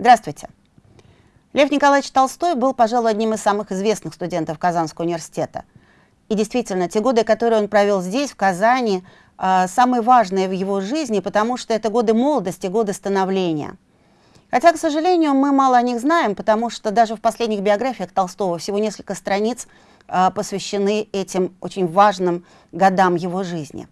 Здравствуйте. Лев Николаевич Толстой был, пожалуй, одним из самых известных студентов Казанского университета. И действительно, те годы, которые он провел здесь, в Казани, а, самые важные в его жизни, потому что это годы молодости, годы становления. Хотя, к сожалению, мы мало о них знаем, потому что даже в последних биографиях Толстого всего несколько страниц а, посвящены этим очень важным годам его жизни.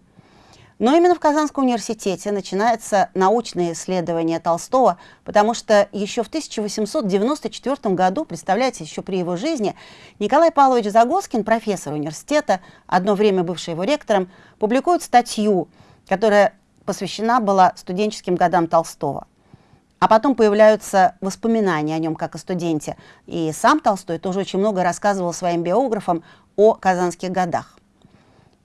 Но именно в Казанском университете начинается научное исследование Толстого, потому что еще в 1894 году, представляете, еще при его жизни, Николай Павлович Загоскин, профессор университета, одно время бывший его ректором, публикует статью, которая посвящена была студенческим годам Толстого. А потом появляются воспоминания о нем как о студенте. И сам Толстой тоже очень много рассказывал своим биографам о казанских годах.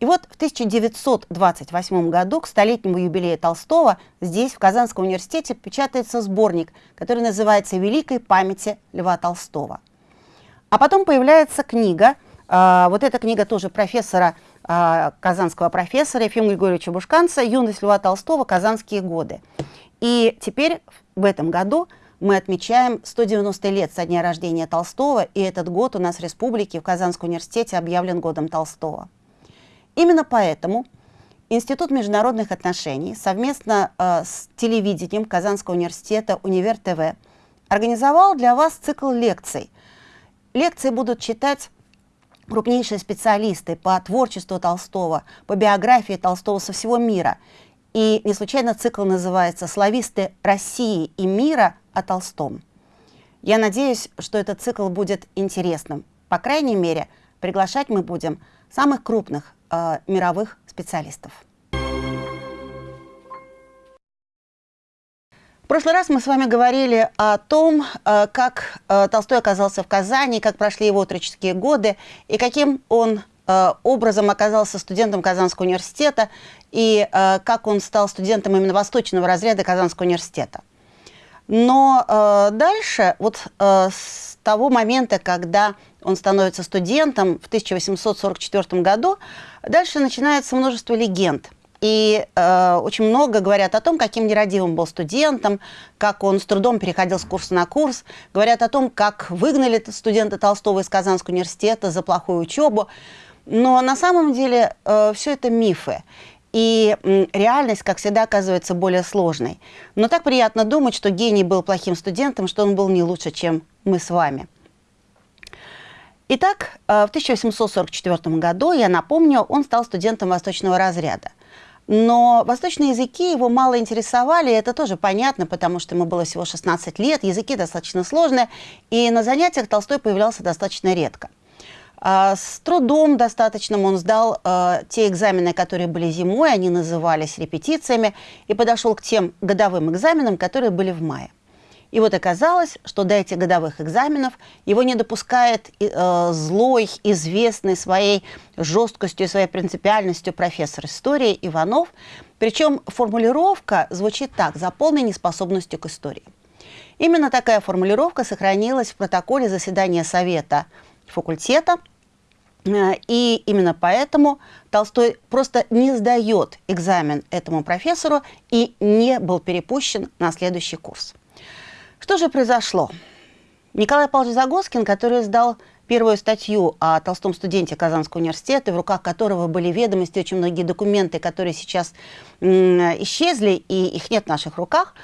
И вот в 1928 году к столетнему юбилею Толстого здесь, в Казанском университете, печатается сборник, который называется «Великой памяти Льва Толстого». А потом появляется книга, э, вот эта книга тоже профессора, э, казанского профессора Ефима Григорьевича Бушканца «Юность Льва Толстого. Казанские годы». И теперь в этом году мы отмечаем 190 лет со дня рождения Толстого, и этот год у нас в республике в Казанском университете объявлен годом Толстого. Именно поэтому Институт международных отношений совместно э, с телевидением Казанского университета «Универ ТВ» организовал для вас цикл лекций. Лекции будут читать крупнейшие специалисты по творчеству Толстого, по биографии Толстого со всего мира. И не случайно цикл называется «Слависты России и мира о Толстом». Я надеюсь, что этот цикл будет интересным. По крайней мере, приглашать мы будем самых крупных э, мировых специалистов. В прошлый раз мы с вами говорили о том, э, как э, Толстой оказался в Казани, как прошли его отроческие годы и каким он э, образом оказался студентом Казанского университета и как он стал студентом именно восточного разряда Казанского университета. Но дальше, вот с того момента, когда он становится студентом в 1844 году, дальше начинается множество легенд. И э, очень много говорят о том, каким нерадивым был студентом, как он с трудом переходил с курса на курс. Говорят о том, как выгнали студента Толстого из Казанского университета за плохую учебу. Но на самом деле э, все это мифы. И реальность, как всегда, оказывается более сложной. Но так приятно думать, что гений был плохим студентом, что он был не лучше, чем мы с вами. Итак, э, в 1844 году, я напомню, он стал студентом восточного разряда. Но восточные языки его мало интересовали, это тоже понятно, потому что ему было всего 16 лет, языки достаточно сложные, и на занятиях Толстой появлялся достаточно редко. А, с трудом достаточным он сдал э, те экзамены, которые были зимой, они назывались репетициями, и подошел к тем годовым экзаменам, которые были в мае. И вот оказалось, что до этих годовых экзаменов его не допускает э, злой, известный своей жесткостью и своей принципиальностью профессор истории Иванов. Причем формулировка звучит так «за полной неспособностью к истории». Именно такая формулировка сохранилась в протоколе заседания Совета факультета, э, и именно поэтому Толстой просто не сдает экзамен этому профессору и не был перепущен на следующий курс. Что же произошло? Николай Павлович Загоскин, который сдал первую статью о толстом студенте Казанского университета, в руках которого были ведомости, очень многие документы, которые сейчас исчезли, и их нет в наших руках,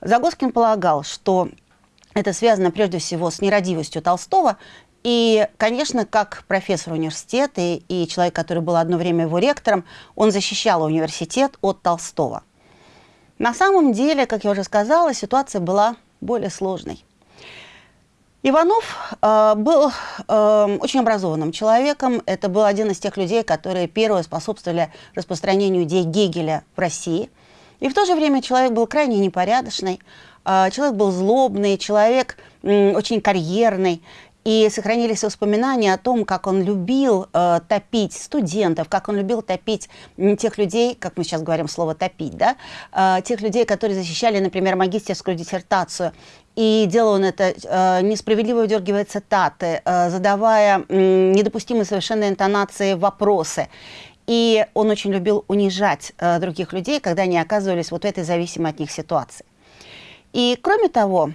Загоскин полагал, что это связано прежде всего с нерадивостью Толстого, и, конечно, как профессор университета и, и человек, который был одно время его ректором, он защищал университет от Толстого. На самом деле, как я уже сказала, ситуация была более сложной. Иванов э, был э, очень образованным человеком. Это был один из тех людей, которые первые способствовали распространению идей Гегеля в России. И в то же время человек был крайне непорядочный, э, человек был злобный, человек э, очень карьерный. И сохранились воспоминания о том, как он любил э, топить студентов, как он любил топить тех людей, как мы сейчас говорим слово «топить», да, э, тех людей, которые защищали, например, магистерскую диссертацию. И делал он это, э, несправедливо выдергивая цитаты, э, задавая э, недопустимые совершенно интонации вопросы. И он очень любил унижать э, других людей, когда они оказывались вот в этой зависимой от них ситуации. И кроме того,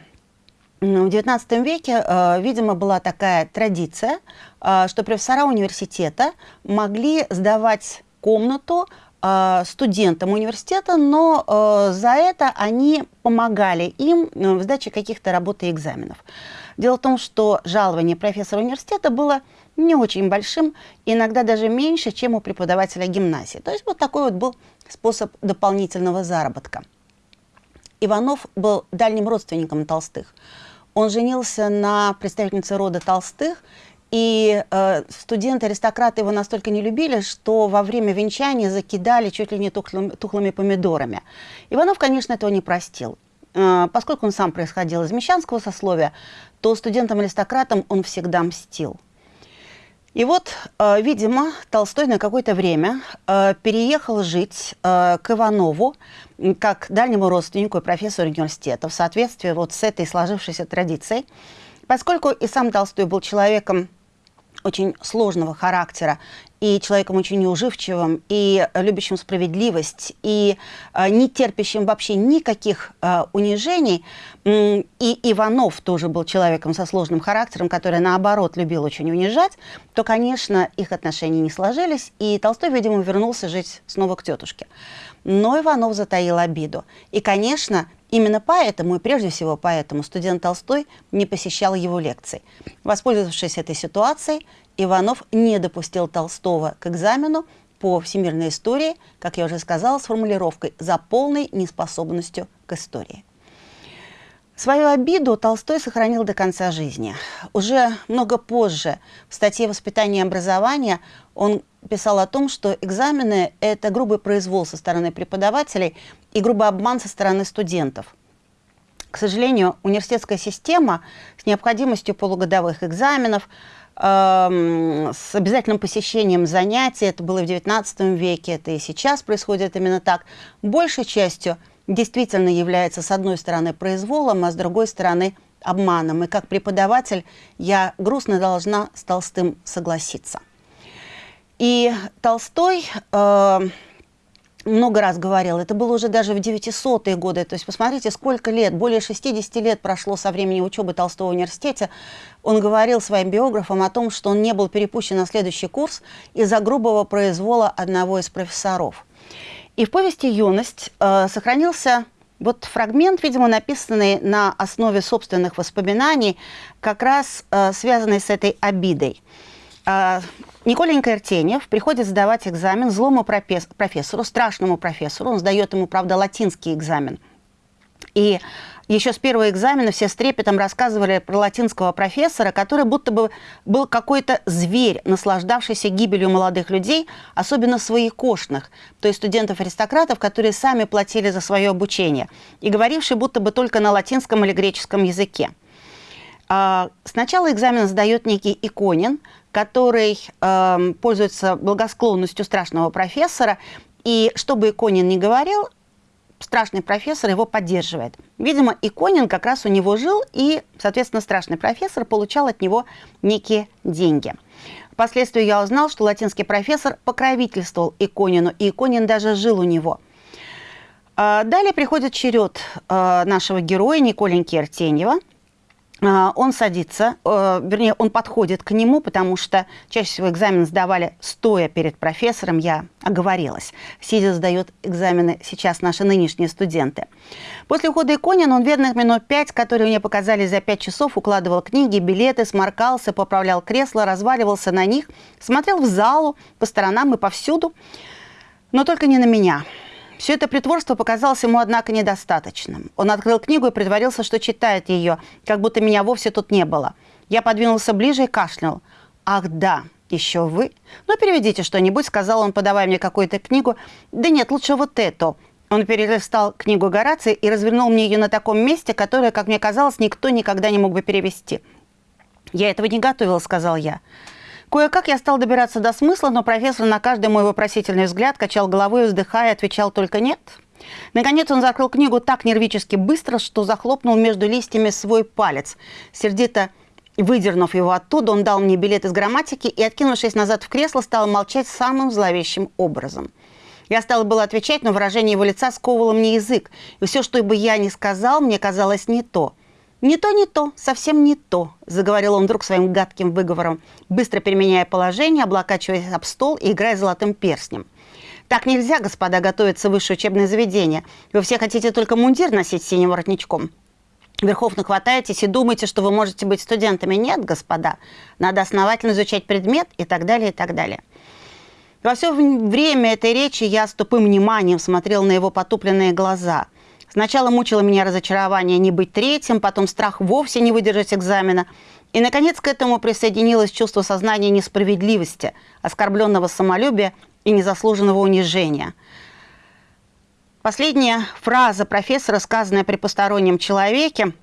в XIX веке, э, видимо, была такая традиция, э, что профессора университета могли сдавать комнату э, студентам университета, но за это они помогали им в сдаче каких-то работ и экзаменов. Дело в том, что жалование профессора университета было не очень большим, иногда даже меньше, чем у преподавателя гимназии. То есть вот такой вот был способ дополнительного заработка. Иванов был дальним родственником Толстых. Он женился на представительнице рода Толстых, и э, студенты-аристократы его настолько не любили, что во время венчания закидали чуть ли не тухлым, тухлыми помидорами. Иванов, конечно, этого не простил. Э, поскольку он сам происходил из мещанского сословия, то студентам-аристократам он всегда мстил. И вот, э, видимо, Толстой на какое-то время э, переехал жить э, к Иванову, как дальнему родственнику и профессору университета, в соответствии вот с этой сложившейся традицией. Поскольку и сам Толстой был человеком очень сложного характера и человеком очень неуживчивым, и любящим справедливость, и э, не терпящим вообще никаких э, унижений. И Иванов тоже был человеком со сложным характером, который, наоборот, любил очень унижать, то, конечно, их отношения не сложились, и Толстой, видимо, вернулся жить снова к тетушке. Но Иванов затаил обиду. И, конечно, Именно поэтому, и прежде всего поэтому, студент Толстой не посещал его лекций. Воспользовавшись этой ситуацией, Иванов не допустил Толстого к экзамену по всемирной истории, как я уже сказала, с формулировкой «за полной неспособностью к истории». Свою обиду Толстой сохранил до конца жизни. Уже много позже в статье «Воспитание и образование» он писал о том, что экзамены – это грубый произвол со стороны преподавателей и грубый обман со стороны студентов. К сожалению, университетская система с необходимостью полугодовых экзаменов, э, с обязательным посещением занятий, это было в XIX веке, это и сейчас происходит именно так, большей частью – действительно является, с одной стороны, произволом, а с другой стороны, обманом. И как преподаватель я грустно должна с Толстым согласиться. И Толстой э, много раз говорил, это было уже даже в 900-е годы, то есть посмотрите, сколько лет, более 60 лет прошло со времени учебы Толстого в университете, он говорил своим биографам о том, что он не был перепущен на следующий курс из-за грубого произвола одного из профессоров. И в повести «Юность» э, сохранился вот фрагмент, видимо, написанный на основе собственных воспоминаний, как раз э, связанный с этой обидой. Э, Николенька Иртеньев приходит сдавать экзамен злому профессору, страшному профессору. Он сдает ему, правда, латинский экзамен. И еще с первого экзамена все с трепетом рассказывали про латинского профессора, который будто бы был какой-то зверь, наслаждавшийся гибелью молодых людей, особенно своекошных, то есть студентов-аристократов, которые сами платили за свое обучение, и говоривший будто бы только на латинском или греческом языке. А, сначала экзамен сдает некий Иконин, который э, пользуется благосклонностью страшного профессора, и что бы Иконин ни говорил, страшный профессор его поддерживает. Видимо, Иконин как раз у него жил, и, соответственно, страшный профессор получал от него некие деньги. Впоследствии я узнал, что латинский профессор покровительствовал Иконину, и Иконин даже жил у него. А, далее приходит черед а, нашего героя Николеньки Артеньева – он садится, э, вернее, он подходит к нему, потому что чаще всего экзамен сдавали стоя перед профессором, я оговорилась. Сидя сдают экзамены сейчас наши нынешние студенты. После ухода Иконина он верных минут пять, которые мне показали за пять часов, укладывал книги, билеты, сморкался, поправлял кресло, разваливался на них, смотрел в залу, по сторонам и повсюду, но только не на меня. Все это притворство показалось ему, однако, недостаточным. Он открыл книгу и притворился, что читает ее, как будто меня вовсе тут не было. Я подвинулся ближе и кашлял. «Ах, да, еще вы? Ну, переведите что-нибудь», — сказал он, подавая мне какую-то книгу. «Да нет, лучше вот эту». Он перелистал книгу Горации и развернул мне ее на таком месте, которое, как мне казалось, никто никогда не мог бы перевести. «Я этого не готовил», — сказал я. Кое-как я стал добираться до смысла, но профессор на каждый мой вопросительный взгляд качал головой, вздыхая, отвечал только «нет». Наконец он закрыл книгу так нервически быстро, что захлопнул между листьями свой палец. Сердито выдернув его оттуда, он дал мне билет из грамматики и, откинувшись назад в кресло, стал молчать самым зловещим образом. Я стала было отвечать, но выражение его лица сковывало мне язык, и все, что бы я ни сказал, мне казалось не то. «Не то, не то, совсем не то», – заговорил он вдруг своим гадким выговором, быстро переменяя положение, облокачиваясь об стол и играя золотым перстнем. «Так нельзя, господа, готовиться в высшее учебное заведение. Вы все хотите только мундир носить синим воротничком. Верхов нахватаетесь и думаете, что вы можете быть студентами. Нет, господа, надо основательно изучать предмет и так далее, и так далее». Во все время этой речи я с тупым вниманием смотрел на его потупленные глаза – Сначала мучило меня разочарование не быть третьим, потом страх вовсе не выдержать экзамена. И, наконец, к этому присоединилось чувство сознания несправедливости, оскорбленного самолюбия и незаслуженного унижения. Последняя фраза профессора, сказанная при постороннем человеке,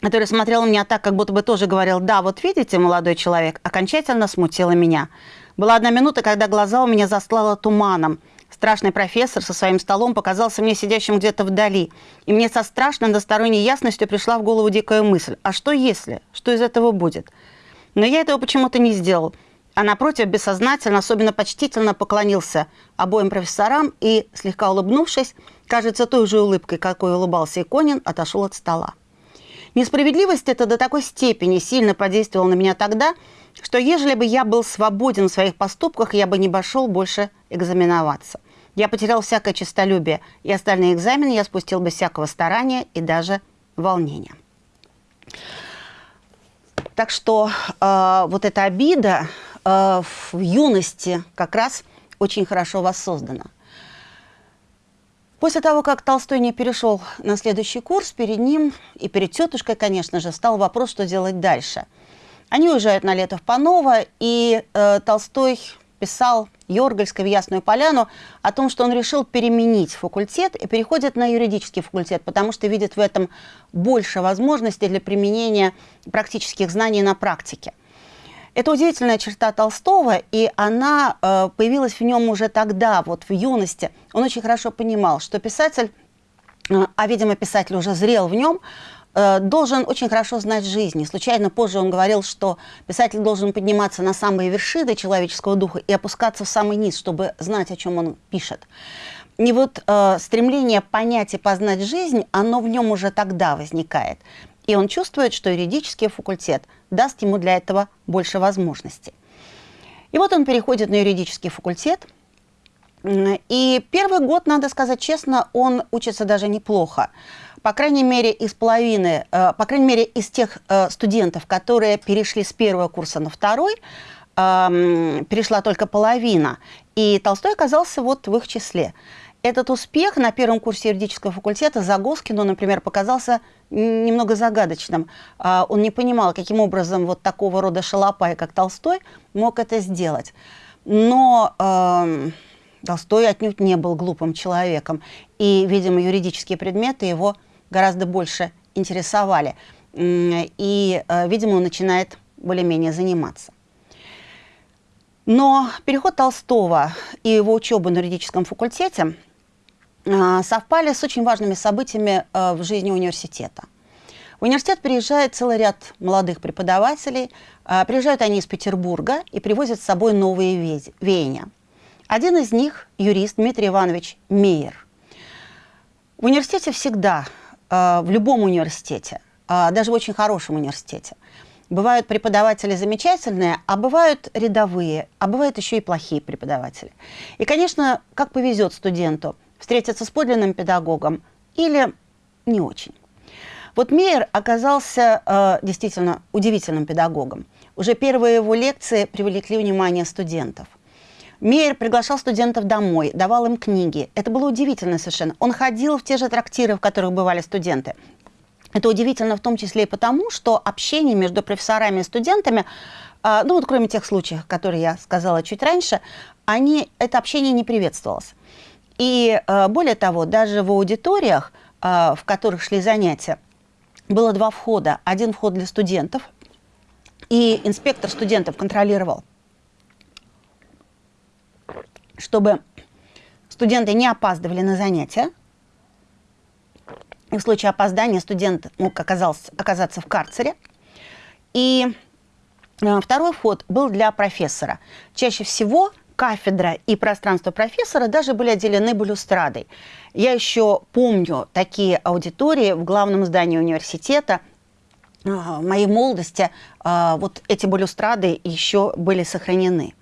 который смотрел на меня так, как будто бы тоже говорил «Да, вот видите, молодой человек», окончательно смутила меня. Была одна минута, когда глаза у меня застлало туманом – Страшный профессор со своим столом показался мне сидящим где-то вдали. И мне со страшной односторонней ясностью пришла в голову дикая мысль. А что если? Что из этого будет? Но я этого почему-то не сделал. А напротив, бессознательно, особенно почтительно поклонился обоим профессорам и, слегка улыбнувшись, кажется, той же улыбкой, какой улыбался Иконин, отошел от стола. Несправедливость эта до такой степени сильно подействовала на меня тогда, что ежели бы я был свободен в своих поступках, я бы не пошел больше экзаменоваться. Я потерял всякое честолюбие, и остальные экзамены я спустил без всякого старания и даже волнения. Так что э, вот эта обида э, в юности как раз очень хорошо воссоздана. После того, как Толстой не перешел на следующий курс, перед ним и перед тетушкой, конечно же, стал вопрос, что делать дальше. Они уезжают на лето в Паново, и э, Толстой писал Йоргальской в Ясную Поляну о том, что он решил переменить факультет и переходит на юридический факультет, потому что видит в этом больше возможностей для применения практических знаний на практике. Это удивительная черта Толстого, и она э, появилась в нем уже тогда, вот в юности. Он очень хорошо понимал, что писатель, э, а, видимо, писатель уже зрел в нем, должен очень хорошо знать жизнь. И случайно позже он говорил, что писатель должен подниматься на самые вершины человеческого духа и опускаться в самый низ, чтобы знать, о чем он пишет. И вот э, стремление понять и познать жизнь, оно в нем уже тогда возникает. И он чувствует, что юридический факультет даст ему для этого больше возможностей. И вот он переходит на юридический факультет. И первый год, надо сказать честно, он учится даже неплохо по крайней мере, из половины, э, по крайней мере, из тех э, студентов, которые перешли с первого курса на второй, эм, перешла только половина. И Толстой оказался вот в их числе. Этот успех на первом курсе юридического факультета Загоскину, например, показался немного загадочным. А, он не понимал, каким образом вот такого рода шалопай, как Толстой, мог это сделать. Но э, Толстой отнюдь не был глупым человеком. И, видимо, юридические предметы его гораздо больше интересовали. И, э, видимо, он начинает более-менее заниматься. Но переход Толстого и его учеба на юридическом факультете э, совпали с очень важными событиями э, в жизни университета. В университет приезжает целый ряд молодых преподавателей. Приезжают они из Петербурга и привозят с собой новые веяния. Один из них – юрист Дмитрий Иванович Мейер. В университете всегда а, в любом университете, а, даже в очень хорошем университете. Бывают преподаватели замечательные, а бывают рядовые, а бывают еще и плохие преподаватели. И, конечно, как повезет студенту встретиться с подлинным педагогом или не очень. Вот Мейер оказался э, действительно удивительным педагогом. Уже первые его лекции привлекли внимание студентов – Мейер приглашал студентов домой, давал им книги. Это было удивительно совершенно. Он ходил в те же трактиры, в которых бывали студенты. Это удивительно в том числе и потому, что общение между профессорами и студентами, а, ну вот кроме тех случаев, которые я сказала чуть раньше, они, это общение не приветствовалось. И а, более того, даже в аудиториях, а, в которых шли занятия, было два входа. Один вход для студентов, и инспектор студентов контролировал чтобы студенты не опаздывали на занятия. в случае опоздания студент мог оказался, оказаться в карцере. И э, второй вход был для профессора. Чаще всего кафедра и пространство профессора даже были отделены балюстрадой. Я еще помню такие аудитории в главном здании университета, моей молодости вот эти балюстрады еще были сохранены.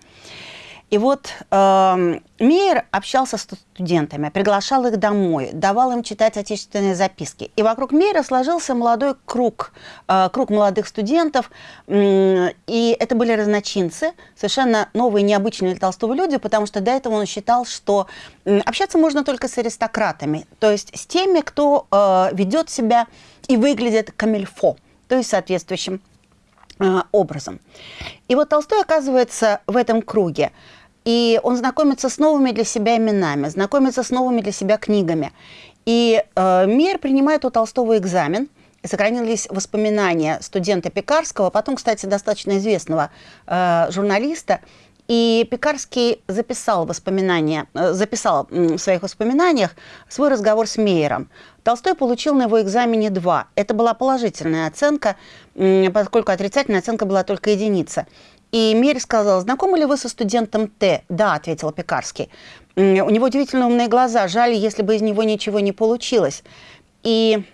И вот э, Мейер общался с студентами, приглашал их домой, давал им читать отечественные записки. И вокруг Мейера сложился молодой круг, э, круг молодых студентов. Э, и это были разночинцы, совершенно новые, необычные для Толстого люди, потому что до этого он считал, что э, общаться можно только с аристократами, то есть с теми, кто э, ведет себя и выглядит камильфо, то есть соответствующим э, образом. И вот Толстой оказывается в этом круге. И он знакомится с новыми для себя именами, знакомится с новыми для себя книгами. И э, Мир принимает у Толстого экзамен. И сохранились воспоминания студента Пекарского, потом, кстати, достаточно известного э, журналиста. И Пекарский записал воспоминания, э, записал в своих воспоминаниях свой разговор с Мейером. Толстой получил на его экзамене два. Это была положительная оценка, поскольку отрицательная оценка была только единица. И Мери сказала, знакомы ли вы со студентом Т? Да, ответил Пекарский. У него удивительно умные глаза, жаль, если бы из него ничего не получилось. И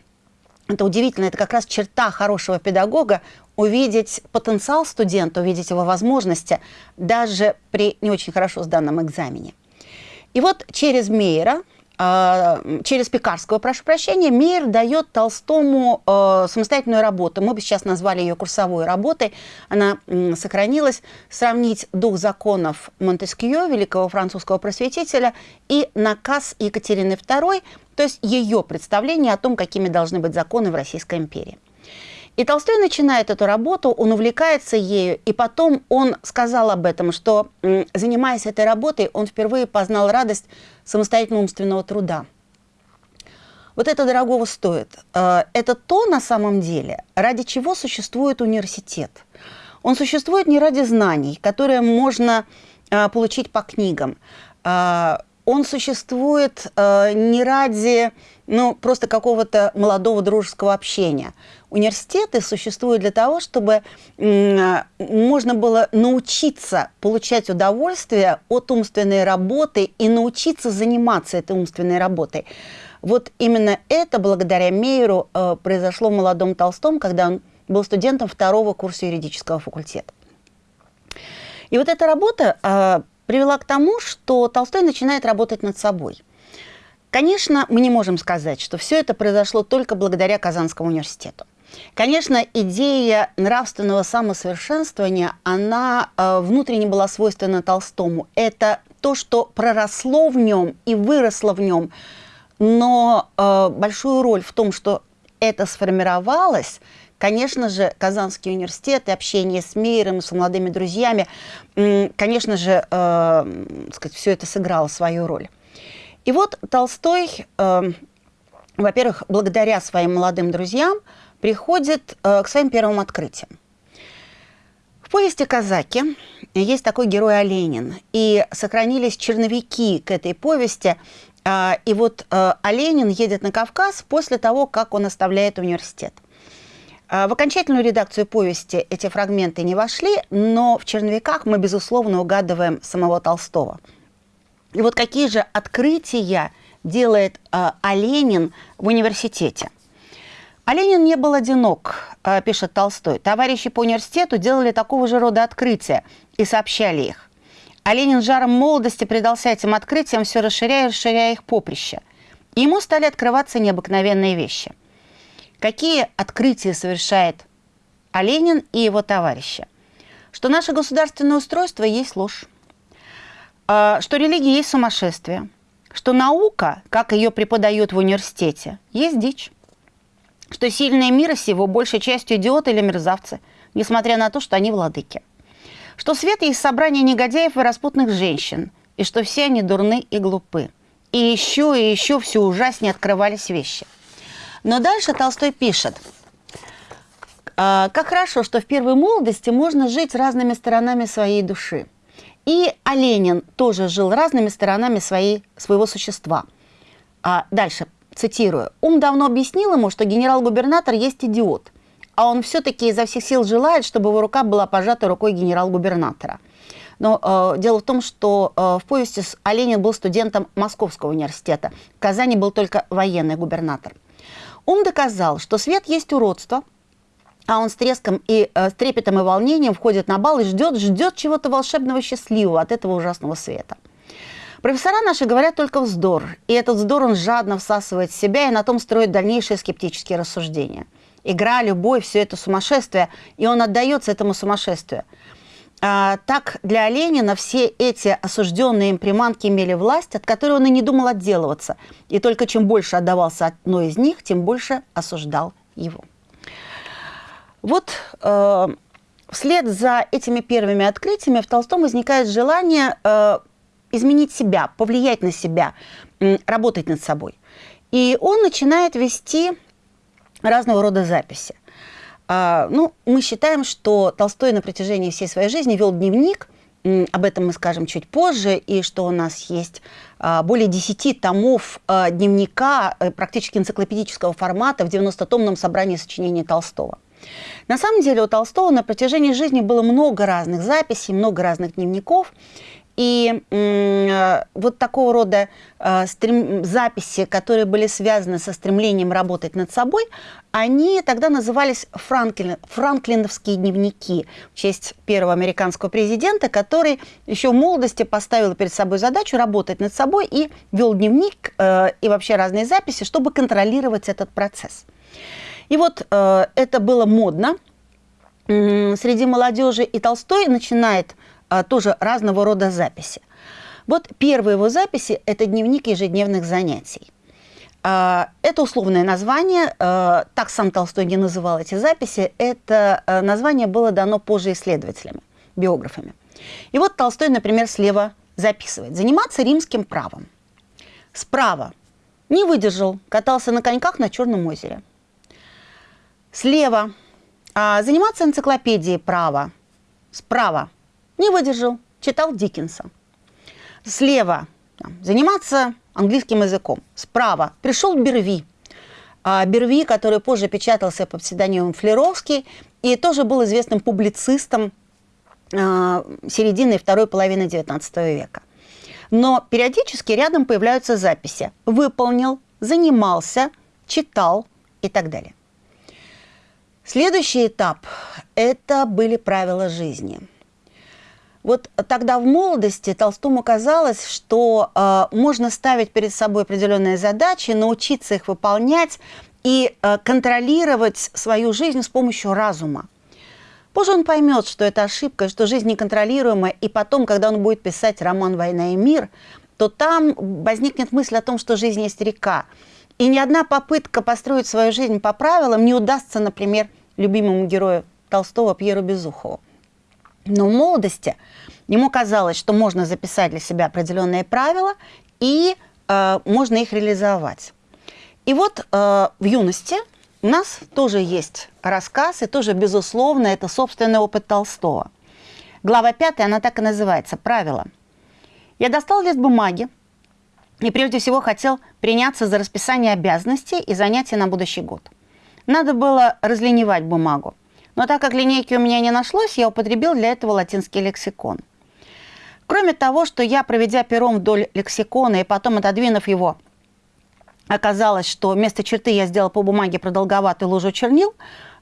это удивительно, это как раз черта хорошего педагога, увидеть потенциал студента, увидеть его возможности, даже при не очень хорошо сданном экзамене. И вот через Мейера через Пекарского, прошу прощения, Мейер дает Толстому э, самостоятельную работу. Мы бы сейчас назвали ее курсовой работой. Она сохранилась. Сравнить дух законов Монтескье, великого французского просветителя, и наказ Екатерины II, то есть ее представление о том, какими должны быть законы в Российской империи. И Толстой начинает эту работу, он увлекается ею, и потом он сказал об этом, что, занимаясь этой работой, он впервые познал радость самостоятельного умственного труда. Вот это дорогого стоит. Э, это то, на самом деле, ради чего существует университет. Он существует не ради знаний, которые можно э, получить по книгам. Э, он существует не ради ну, просто какого-то молодого дружеского общения. Университеты существуют для того, чтобы можно было научиться получать удовольствие от умственной работы и научиться заниматься этой умственной работой. Вот именно это благодаря Мейеру э, произошло в молодом Толстом, когда он был студентом второго курса юридического факультета. И вот эта работа э, привела к тому, что Толстой начинает работать над собой – Конечно, мы не можем сказать, что все это произошло только благодаря Казанскому университету. Конечно, идея нравственного самосовершенствования, она э, внутренне была свойственна Толстому. Это то, что проросло в нем и выросло в нем. Но э, большую роль в том, что это сформировалось, конечно же, Казанский университет и общение с Мейером, с молодыми друзьями, конечно же, э, сказать, все это сыграло свою роль. И вот Толстой, э, во-первых, благодаря своим молодым друзьям, приходит э, к своим первым открытиям. В повести «Казаки» есть такой герой Оленин, и сохранились черновики к этой повести. Э, и вот э, Оленин едет на Кавказ после того, как он оставляет университет. Э, в окончательную редакцию повести эти фрагменты не вошли, но в черновиках мы, безусловно, угадываем самого Толстого – и вот какие же открытия делает э, Оленин в университете. Оленин не был одинок, э, пишет Толстой. Товарищи по университету делали такого же рода открытия и сообщали их. Оленин жаром молодости предался этим открытиям, все расширяя и расширяя их поприще. И ему стали открываться необыкновенные вещи. Какие открытия совершает Оленин и его товарищи? Что наше государственное устройство есть ложь а, что религия есть сумасшествие, что наука, как ее преподают в университете, есть дичь, что сильные мира сего большей частью идиоты или мерзавцы, несмотря на то, что они владыки, что свет есть собрание негодяев и распутных женщин, и что все они дурны и глупы. И еще и еще все ужаснее открывались вещи. Но дальше Толстой пишет, «А, как хорошо, что в первой молодости можно жить разными сторонами своей души – и Оленин тоже жил разными сторонами своей, своего существа. А дальше, цитирую. «Ум давно объяснил ему, что генерал-губернатор есть идиот, а он все-таки изо всех сил желает, чтобы его рука была пожата рукой генерал-губернатора». Но э, дело в том, что э, в повести Оленин был студентом Московского университета. В Казани был только военный губернатор. Ум доказал, что свет есть уродство, а он с треском и э, с трепетом и волнением входит на бал и ждет, ждет чего-то волшебного, счастливого от этого ужасного света. Профессора наши говорят только вздор, и этот вздор он жадно всасывает в себя и на том строит дальнейшие скептические рассуждения. Игра, любовь, все это сумасшествие, и он отдается этому сумасшествию. А, так для Ленина все эти осужденные им приманки имели власть, от которой он и не думал отделываться. И только чем больше отдавался одной из них, тем больше осуждал его. Вот э, вслед за этими первыми открытиями в Толстом возникает желание э, изменить себя, повлиять на себя, работать над собой. И он начинает вести разного рода записи. А, ну, мы считаем, что Толстой на протяжении всей своей жизни вел дневник, об этом мы скажем чуть позже, и что у нас есть а, более 10 томов а, дневника э, практически энциклопедического формата в 90-томном собрании сочинений Толстого. На самом деле у Толстого на протяжении жизни было много разных записей, много разных дневников, и э, вот такого рода э, стрем... записи, которые были связаны со стремлением работать над собой, они тогда назывались Франклин... франклиновские дневники в честь первого американского президента, который еще в молодости поставил перед собой задачу работать над собой и вел дневник э, и вообще разные записи, чтобы контролировать этот процесс. И вот э, это было модно среди молодежи, и Толстой начинает а, тоже разного рода записи. Вот первые его записи – это дневник ежедневных занятий. А, это условное название, а, так сам Толстой не называл эти записи, это а, название было дано позже исследователями, биографами. И вот Толстой, например, слева записывает «Заниматься римским правом». Справа «Не выдержал, катался на коньках на Черном озере». Слева «Заниматься энциклопедией права». Справа не выдержал, читал Диккенса. Слева там, заниматься английским языком. Справа пришел Берви. А Берви, который позже печатался под псевдонимом Флеровский и тоже был известным публицистом а, середины и второй половины XIX века. Но периодически рядом появляются записи «выполнил», «занимался», «читал» и так далее. Следующий этап – это были правила жизни – вот тогда в молодости Толстому казалось, что э, можно ставить перед собой определенные задачи, научиться их выполнять и э, контролировать свою жизнь с помощью разума. Позже он поймет, что это ошибка, что жизнь неконтролируемая, и потом, когда он будет писать роман «Война и мир», то там возникнет мысль о том, что жизнь есть река. И ни одна попытка построить свою жизнь по правилам не удастся, например, любимому герою Толстого Пьеру Безухову. Но в молодости ему казалось, что можно записать для себя определенные правила и э, можно их реализовать. И вот э, в юности у нас тоже есть рассказ, и тоже, безусловно, это собственный опыт Толстого. Глава пятая, она так и называется «Правила». Я достал лист бумаги и прежде всего хотел приняться за расписание обязанностей и занятий на будущий год. Надо было разленивать бумагу. Но так как линейки у меня не нашлось, я употребил для этого латинский лексикон. Кроме того, что я, проведя пером вдоль лексикона и потом отодвинув его, оказалось, что вместо черты я сделал по бумаге продолговатую лужу чернил,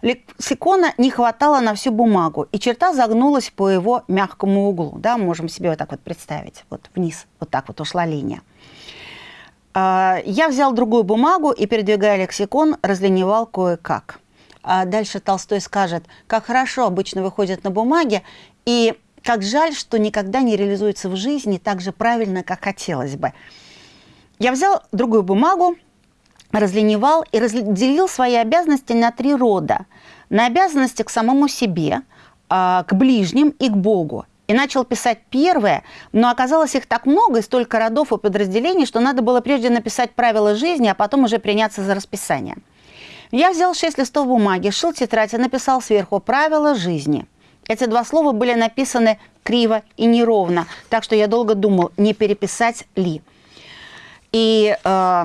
лексикона не хватало на всю бумагу, и черта загнулась по его мягкому углу. Да, можем себе вот так вот представить. Вот вниз, вот так вот ушла линия. А, я взял другую бумагу и, передвигая лексикон, разленивал кое-как а дальше Толстой скажет, как хорошо обычно выходит на бумаге, и как жаль, что никогда не реализуется в жизни так же правильно, как хотелось бы. Я взял другую бумагу, разленивал и разделил свои обязанности на три рода. На обязанности к самому себе, а, к ближним и к Богу. И начал писать первое, но оказалось их так много и столько родов и подразделений, что надо было прежде написать правила жизни, а потом уже приняться за расписание. Я взял шесть листов бумаги, шил тетрадь и написал сверху «Правила жизни». Эти два слова были написаны криво и неровно, так что я долго думал, не переписать ли. И э,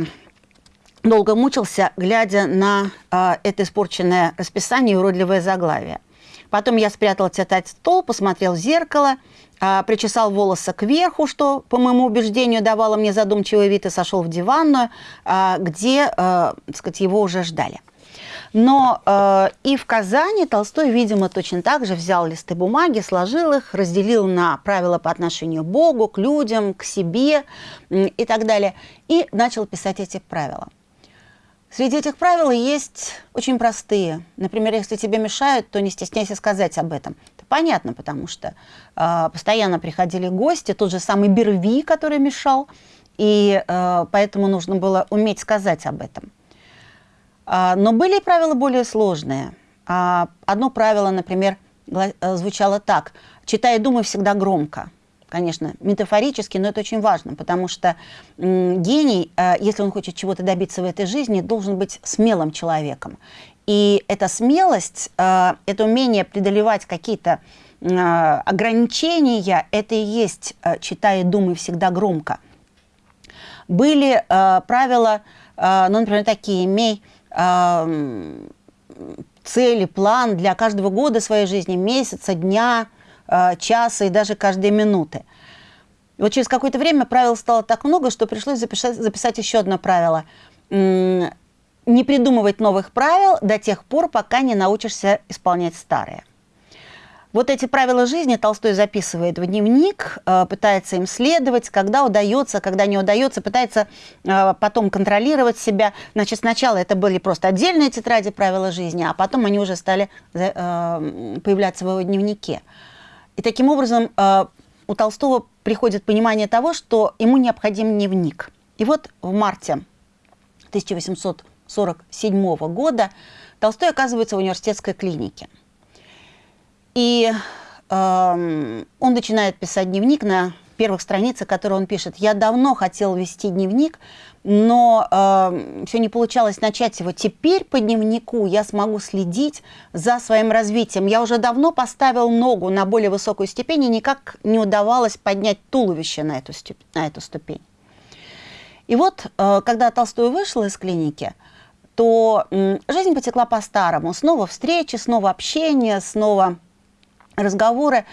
долго мучился, глядя на э, это испорченное расписание и уродливое заглавие. Потом я спрятал тетрадь в стол, посмотрел в зеркало, э, причесал волосы кверху, что, по моему убеждению, давало мне задумчивый вид, и сошел в диванную, э, где, э, так сказать, его уже ждали. Но э, и в Казани Толстой, видимо, точно так же взял листы бумаги, сложил их, разделил на правила по отношению к Богу, к людям, к себе и так далее, и начал писать эти правила. Среди этих правил есть очень простые. Например, если тебе мешают, то не стесняйся сказать об этом. Это понятно, потому что э, постоянно приходили гости, тот же самый Берви, который мешал, и э, поэтому нужно было уметь сказать об этом. А, но были и правила более сложные. А, одно правило, например, э, звучало так. «Читай и думай всегда громко». Конечно, метафорически, но это очень важно, потому что гений, э, если он хочет чего-то добиться в этой жизни, должен быть смелым человеком. И эта смелость, э, это умение преодолевать какие-то ограничения, это и есть «читай и думай всегда громко». Были правила, ну, например, такие «имей цели, план для каждого года своей жизни, месяца, дня, э, часа и даже каждой минуты. Вот через какое-то время правил стало так много, что пришлось записать, записать еще одно правило. Не придумывать новых правил до тех пор, пока не научишься исполнять старые. Вот эти правила жизни Толстой записывает в дневник, э, пытается им следовать, когда удается, когда не удается, пытается э, потом контролировать себя. Значит, сначала это были просто отдельные тетради правила жизни, а потом они уже стали э, появляться в его дневнике. И таким образом у Толстого приходит понимание того, что ему необходим дневник. И вот в марте 1847 года Толстой оказывается в университетской клинике – и э, он начинает писать дневник на первых страницах, которые он пишет. Я давно хотел вести дневник, но э, все не получалось начать его. Теперь по дневнику я смогу следить за своим развитием. Я уже давно поставил ногу на более высокую ступень, и никак не удавалось поднять туловище на эту, на эту ступень. И вот, э, когда Толстой вышел из клиники, то э, жизнь потекла по-старому. Снова встречи, снова общение, снова разговоры.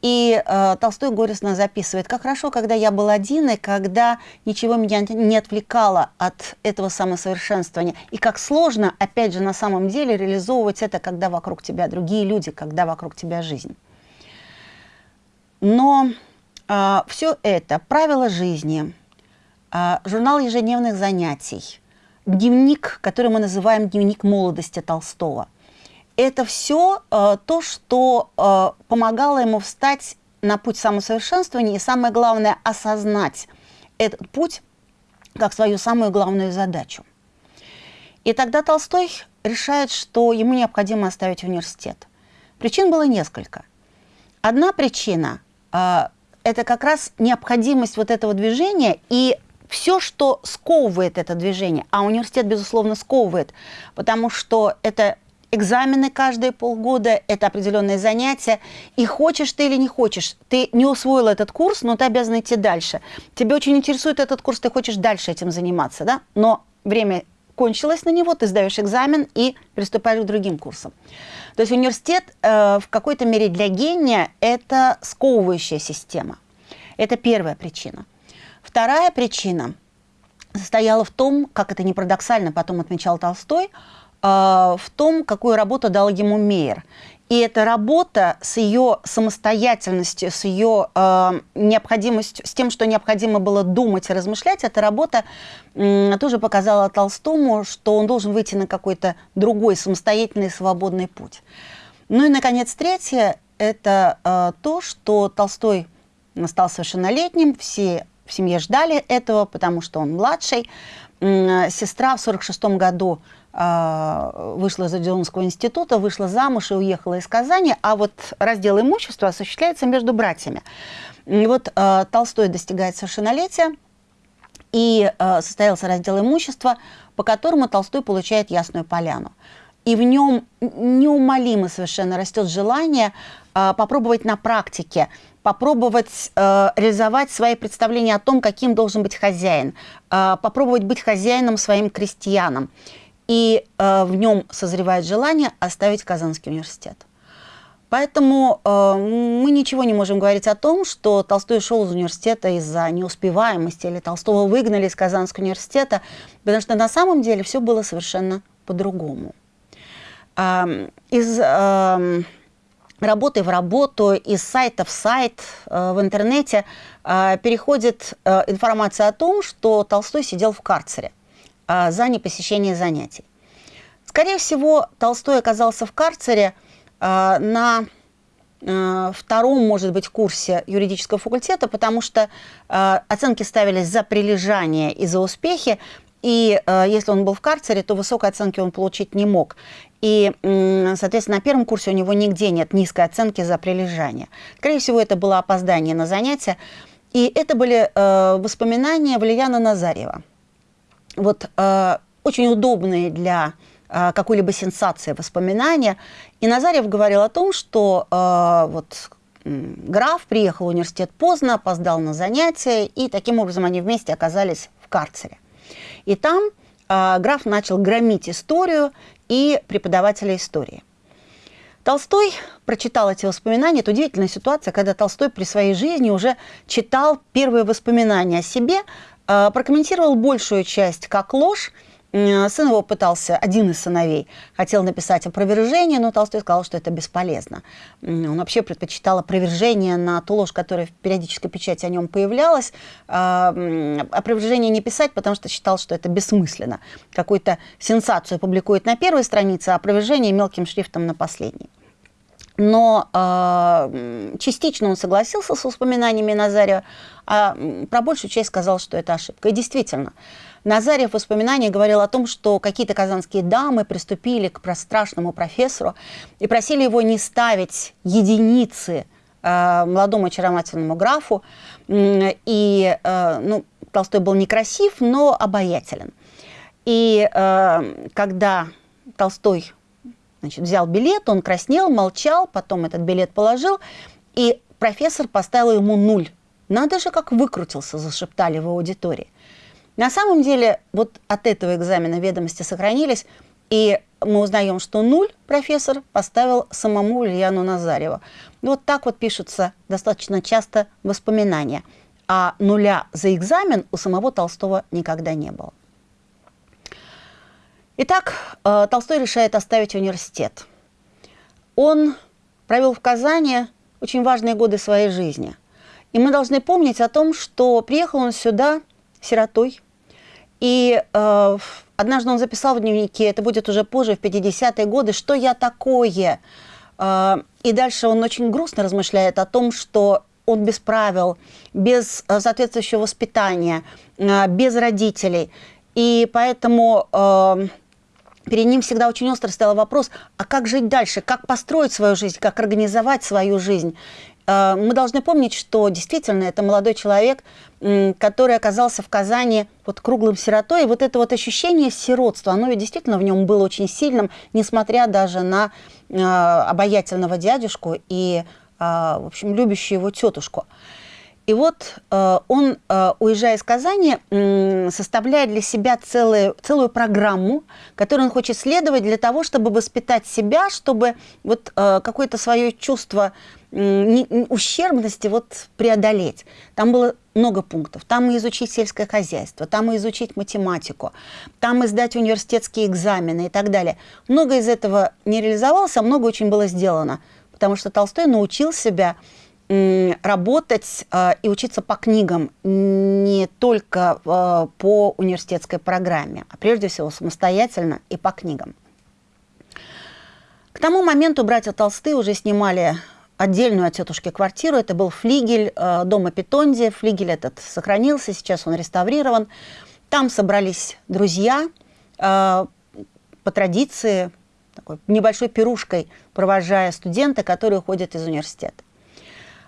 И э, Толстой горестно записывает, как хорошо, когда я был один, и когда ничего меня не отвлекало от этого самосовершенствования. И как сложно, опять же, на самом деле реализовывать это, когда вокруг тебя другие люди, когда вокруг тебя жизнь. Но э, все это, правила жизни, э, журнал ежедневных занятий, дневник, который мы называем дневник молодости Толстого – это все э, то, что э, помогало ему встать на путь самосовершенствования и, самое главное, осознать этот путь как свою самую главную задачу. И тогда Толстой решает, что ему необходимо оставить университет. Причин было несколько. Одна причина э, – это как раз необходимость вот этого движения и все, что сковывает это движение, а университет, безусловно, сковывает, потому что это экзамены каждые полгода, это определенные занятия. И хочешь ты или не хочешь, ты не усвоил этот курс, но ты обязан идти дальше. Тебе очень интересует этот курс, ты хочешь дальше этим заниматься, да? Но время кончилось на него, ты сдаешь экзамен и приступаешь к другим курсам. То есть университет э, в какой-то мере для гения – это сковывающая система. Это первая причина. Вторая причина состояла в том, как это не парадоксально потом отмечал Толстой – в том, какую работу дал ему Мейер. И эта работа с ее самостоятельностью, с ее э, необходимостью, с тем, что необходимо было думать и размышлять, эта работа э, тоже показала Толстому, что он должен выйти на какой-то другой самостоятельный свободный путь. Ну и, наконец, третье – это э, то, что Толстой стал совершеннолетним, все в семье ждали этого, потому что он младший. Сестра в 1946 году а, вышла из Одинского института, вышла замуж и уехала из Казани, а вот раздел имущества осуществляется между братьями. И вот э, Толстой достигает совершеннолетия, и э, состоялся раздел имущества, по которому Толстой получает ясную поляну. И в нем неумолимо совершенно растет желание попробовать на практике, попробовать э, реализовать свои представления о том, каким должен быть хозяин, э, попробовать быть хозяином своим крестьянам и э, в нем созревает желание оставить Казанский университет. Поэтому э, мы ничего не можем говорить о том, что Толстой ушел из университета из-за неуспеваемости или Толстого выгнали из Казанского университета, потому что на самом деле все было совершенно по-другому. из работы в работу, из сайта в сайт э, в интернете э, переходит э, информация о том, что Толстой сидел в карцере за непосещение занятий. Скорее всего, Толстой оказался в карцере на втором, может быть, курсе юридического факультета, потому что оценки ставились за прилежание и за успехи, и э, если он был в карцере, то высокой оценки он получить не мог. И, соответственно, на первом курсе у него нигде нет низкой оценки за прилежание. Скорее всего, это было опоздание на занятия. И это были э, воспоминания Валерьяна Назарева. Вот э, очень удобные для э, какой-либо сенсации воспоминания. И Назарев говорил о том, что э, вот граф приехал в университет поздно, опоздал на занятия, и таким образом они вместе оказались в карцере. И там э, граф начал громить историю и преподавателя истории. Толстой прочитал эти воспоминания. Это удивительная ситуация, когда Толстой при своей жизни уже читал первые воспоминания о себе, э, прокомментировал большую часть как ложь, Сын его пытался, один из сыновей, хотел написать опровержение, но Толстой сказал, что это бесполезно. Он вообще предпочитал опровержение на ту ложь, которая в периодической печати о нем появлялась. А, опровержение не писать, потому что считал, что это бессмысленно. Какую-то сенсацию публикует на первой странице, а опровержение мелким шрифтом на последней. Но э, частично он согласился с воспоминаниями Назария, а про большую часть сказал, что это ошибка. И действительно, Назарев в воспоминаниях говорил о том, что какие-то казанские дамы приступили к страшному профессору и просили его не ставить единицы э, молодому очаровательному графу. И э, ну, Толстой был некрасив, но обаятелен. И э, когда Толстой значит, взял билет, он краснел, молчал, потом этот билет положил, и профессор поставил ему нуль. «Надо же, как выкрутился», – зашептали в аудитории. На самом деле, вот от этого экзамена ведомости сохранились, и мы узнаем, что нуль профессор поставил самому Ульяну Назареву. Вот так вот пишутся достаточно часто воспоминания. А нуля за экзамен у самого Толстого никогда не было. Итак, э, Толстой решает оставить университет. Он провел в Казани очень важные годы своей жизни. И мы должны помнить о том, что приехал он сюда сиротой, и э, однажды он записал в дневнике, это будет уже позже, в 50-е годы, что я такое. Э, и дальше он очень грустно размышляет о том, что он без правил, без э, соответствующего воспитания, э, без родителей. И поэтому э, перед ним всегда очень остро стоял вопрос, а как жить дальше, как построить свою жизнь, как организовать свою жизнь. Э, мы должны помнить, что действительно это молодой человек, который оказался в Казани вот круглым сиротой. И вот это вот ощущение сиротства, оно ведь действительно в нем было очень сильным, несмотря даже на э, обаятельного дядюшку и, э, в общем, любящую его тетушку. И вот э, он, э, уезжая из Казани, э, составляет для себя целую, целую программу, которую он хочет следовать для того, чтобы воспитать себя, чтобы вот э, какое-то свое чувство э, ущербности вот преодолеть. Там было много пунктов. Там и изучить сельское хозяйство, там и изучить математику, там и сдать университетские экзамены и так далее. Много из этого не реализовалось, а много очень было сделано, потому что Толстой научил себя работать э, и учиться по книгам не только э, по университетской программе, а прежде всего самостоятельно и по книгам. К тому моменту братья Толстые уже снимали отдельную от тетушки квартиру. Это был флигель э, дома Питонди. Флигель этот сохранился, сейчас он реставрирован. Там собрались друзья по традиции, такой небольшой пирушкой, провожая студента, которые уходят из университета.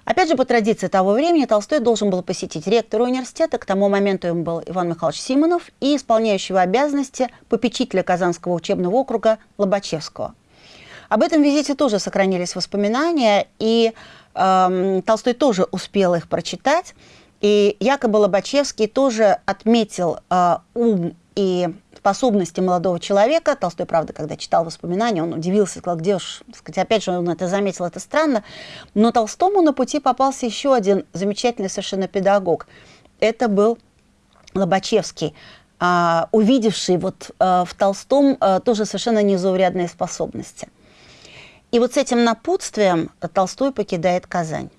Опять же, по традиции того времени Толстой должен был посетить ректора университета, к тому моменту им был Иван Михайлович Симонов, и исполняющего обязанности попечителя Казанского учебного округа Лобачевского. Об этом визите тоже сохранились воспоминания, и э, Толстой тоже успел их прочитать. И якобы Лобачевский тоже отметил э, ум и способности молодого человека. Толстой, правда, когда читал воспоминания, он удивился, сказал, где уж, сказать, опять же, он это заметил, это странно. Но Толстому на пути попался еще один замечательный совершенно педагог. Это был Лобачевский. а, увидевший вот а, в Толстом а, тоже совершенно незаурядные способности. И вот с этим напутствием Толстой покидает Казань.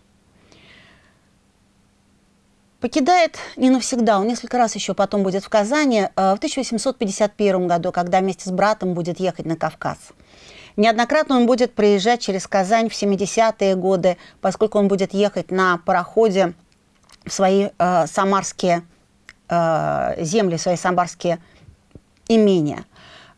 Покидает не навсегда, он несколько раз еще потом будет в Казани, в 1851 году, когда вместе с братом будет ехать на Кавказ. Неоднократно он будет проезжать через Казань в 70-е годы, поскольку он будет ехать на пароходе в свои э, самарские э, земли, свои самарские имения.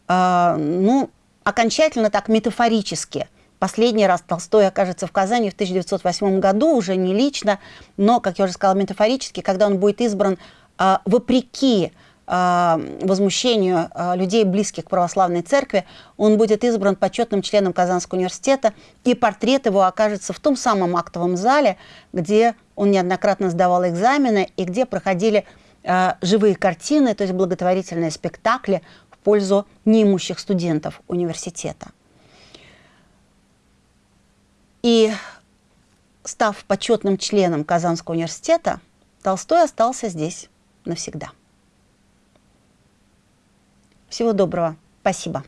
Э, ну, окончательно так метафорически. Последний раз Толстой окажется в Казани в 1908 году, уже не лично, но, как я уже сказала, метафорически, когда он будет избран э, вопреки э, возмущению э, людей, близких к православной церкви, он будет избран почетным членом Казанского университета, и портрет его окажется в том самом актовом зале, где он неоднократно сдавал экзамены и где проходили э, живые картины, то есть благотворительные спектакли в пользу неимущих студентов университета. И став почетным членом Казанского университета, Толстой остался здесь навсегда. Всего доброго. Спасибо.